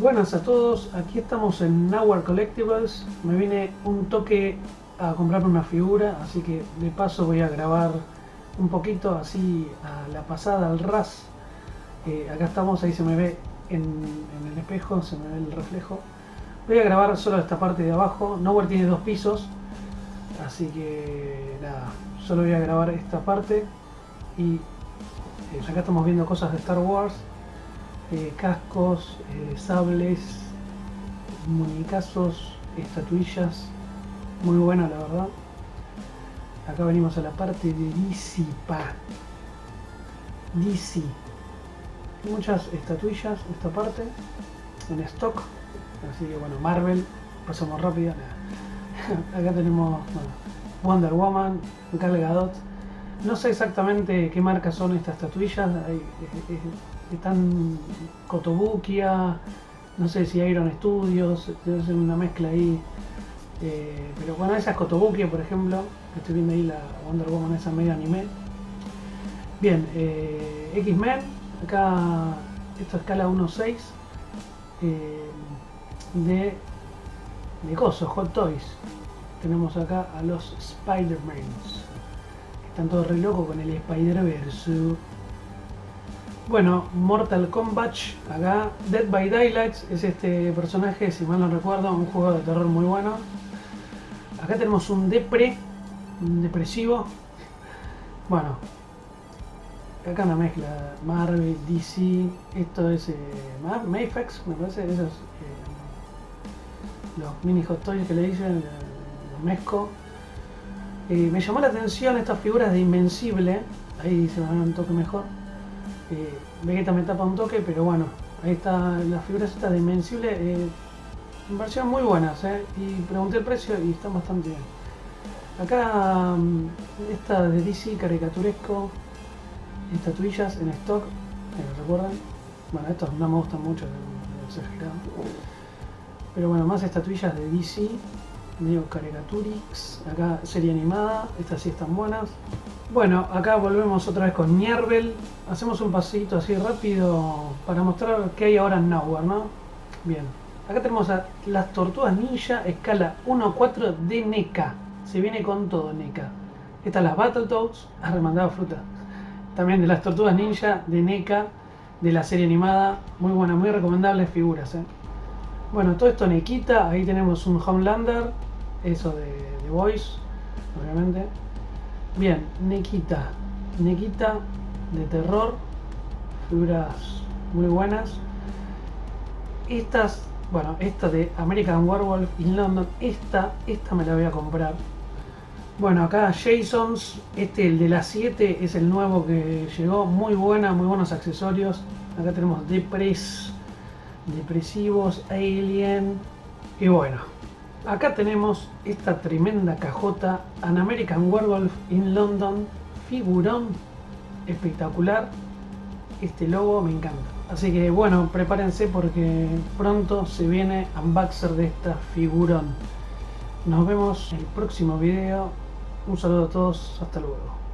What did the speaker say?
Buenas a todos, aquí estamos en Nowhere Collectibles. Me vine un toque a comprarme una figura, así que de paso voy a grabar un poquito así a la pasada, al ras. Eh, acá estamos, ahí se me ve en, el espejo, se me ve el reflejo. Voy a grabar solo esta parte de abajo. Nowhere tiene dos pisos, así que nada, solo voy a grabar esta parte. Y eh, acá estamos viendo cosas de Star Wars eh, cascos, eh, sables, muñecazos, estatuillas, muy buena la verdad. Acá venimos a la parte de DC Pa. DC. Muchas estatuillas esta parte en stock. Así que bueno, Marvel, pasamos rápido. Acá tenemos Wonder Woman, Gal Gadot. No sé exactamente qué marca son estas estatuillas. Hay, están Cotobuquia, no sé si Iron Studios, debe ser una mezcla ahí. Eh, pero bueno, esa es Cotobuquia, por ejemplo, que estoy viendo ahí la Wonder Woman, esa medio anime. Bien, eh, X-Men, acá esto escala 1.6 eh, de, de coso, Hot Toys. Tenemos acá a los Spider-Mans, están todos re locos con el Spider-Verse. Bueno, Mortal Kombat, acá Dead by Daylight es este personaje, si mal no recuerdo, un juego de terror muy bueno. Acá tenemos un depre, un depresivo. Bueno, acá una mezcla Marvel, DC, esto es eh, Mayfax, me parece, esos eh, los mini hot toys que le dicen, los mezco. Eh, me llamó la atención estas figuras de Invencible, ahí se van un toque mejor eh, Vegeta me tapa un toque, pero bueno, ahí está las figuras estas de Invencible, eh, versión muy buenas, eh, y pregunté el precio y están bastante bien. Acá mm, esta de DC caricaturesco, estatuillas en stock, ¿me recuerdan? Bueno, estos no me gustan mucho, Pero bueno, más estatuillas de DC, medio caricaturix, acá serie animada, estas sí están buenas. Bueno, acá volvemos otra vez con Niervel. Hacemos un pasito así rápido para mostrar qué hay ahora en Nowhere, ¿no? Bien. Acá tenemos a las tortugas ninja escala 1-4 de NECA. Se viene con todo NECA. Estas las Battletoads, remandado fruta. También de las tortugas ninja de NECA, de la serie animada. Muy buena, muy recomendables figuras, ¿eh? Bueno, todo esto NECita. Ahí tenemos un Homelander. Eso de, de Voice, obviamente. Bien, Nequita. Nequita de terror. Figuras muy buenas. Estas, bueno, esta de American Werewolf in London. Esta, esta me la voy a comprar. Bueno, acá Jasons. Este, el de las 7, es el nuevo que llegó. Muy buena, muy buenos accesorios. Acá tenemos Depres, Depresivos, Alien. Y bueno, Acá tenemos esta tremenda cajota An American Werewolf in London, figurón espectacular. Este logo me encanta. Así que bueno, prepárense porque pronto se viene unboxer de esta figurón. Nos vemos en el próximo video. Un saludo a todos, hasta luego.